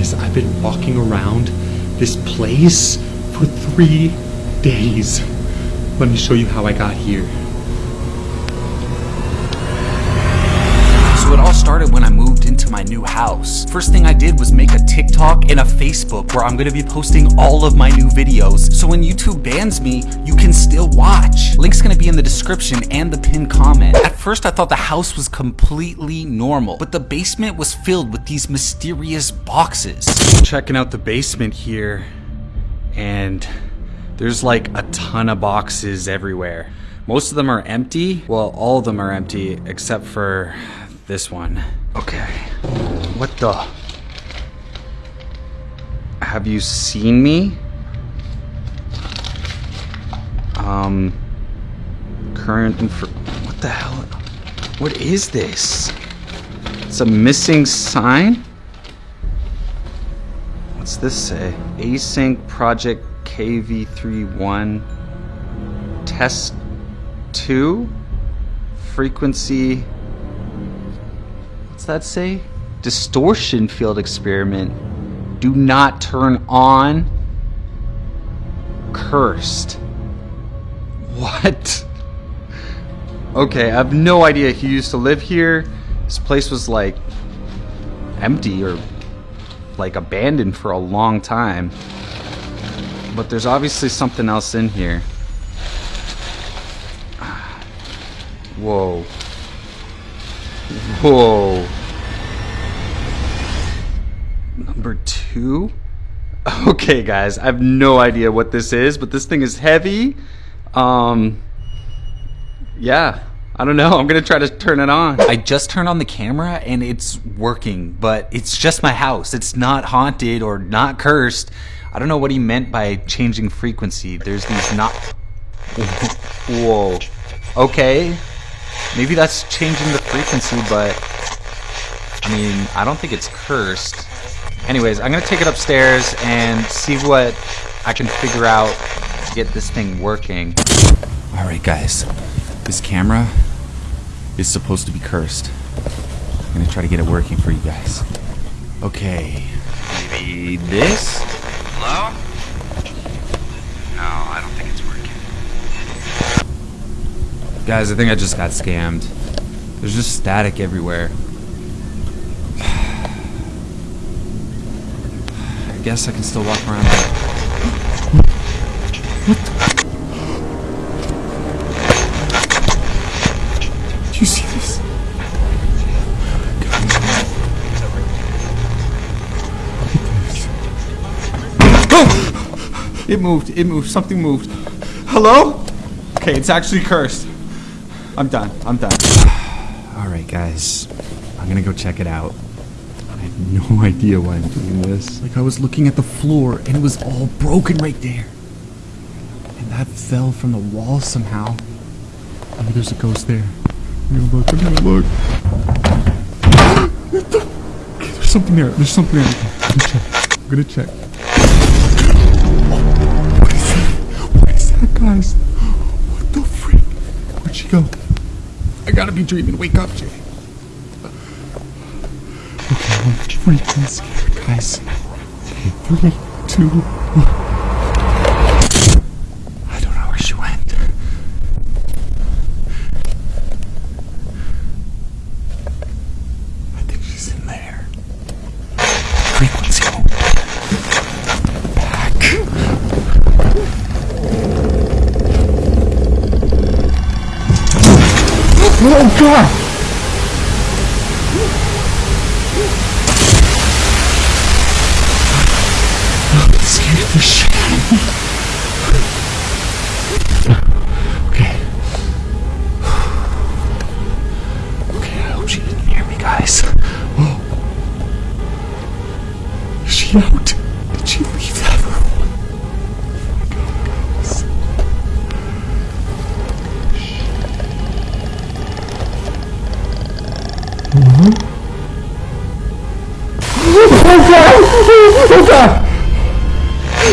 Guys, I've been walking around this place for three days. Let me show you how I got here. So it all started when I moved my new house. First thing I did was make a TikTok and a Facebook where I'm gonna be posting all of my new videos. So when YouTube bans me, you can still watch. Link's gonna be in the description and the pinned comment. At first I thought the house was completely normal, but the basement was filled with these mysterious boxes. Checking out the basement here, and there's like a ton of boxes everywhere. Most of them are empty. Well, all of them are empty except for this one. Okay. What the? Have you seen me? Um, current info. What the hell? What is this? It's a missing sign? What's this say? Async project KV31 test 2 frequency that say? Distortion field experiment. Do not turn on. Cursed. What? Okay, I have no idea he used to live here. This place was like empty or like abandoned for a long time. But there's obviously something else in here. Whoa. Whoa. Number two? Okay, guys, I have no idea what this is, but this thing is heavy. Um, yeah, I don't know. I'm gonna try to turn it on. I just turned on the camera and it's working, but it's just my house. It's not haunted or not cursed. I don't know what he meant by changing frequency. There's these not. Whoa. Okay. Maybe that's changing the frequency, but I mean, I don't think it's cursed. Anyways, I'm gonna take it upstairs and see what I can figure out to get this thing working. Alright guys, this camera is supposed to be cursed. I'm gonna try to get it working for you guys. Okay, maybe this? Hello? No, I don't think it's working. Guys, I think I just got scammed. There's just static everywhere. I guess I can still walk around. Do you see this? Oh! It moved. It moved. Something moved. Hello? Okay, it's actually cursed. I'm done. I'm done. Alright, guys. I'm gonna go check it out. I have no idea why I'm doing this. Like, I was looking at the floor and it was all broken right there. And that fell from the wall somehow. Maybe there's a ghost there. I'm gonna look. I'm gonna look. There's something there. There's something there. I'm gonna check. I'm gonna check. What is that? What is that, guys? What the freak? Where'd she go? I gotta be dreaming. Wake up, Jay. Okay, I'm freaking scared, guys. Okay, three, two, one. I don't know where she went. I think she's in there. Frequency moved. Back. Oh god! Okay. Okay, I hope she didn't hear me, guys. Oh. Is she out? Did she leave that room? Guys. Hello? Oh god! Oh god!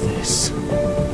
this?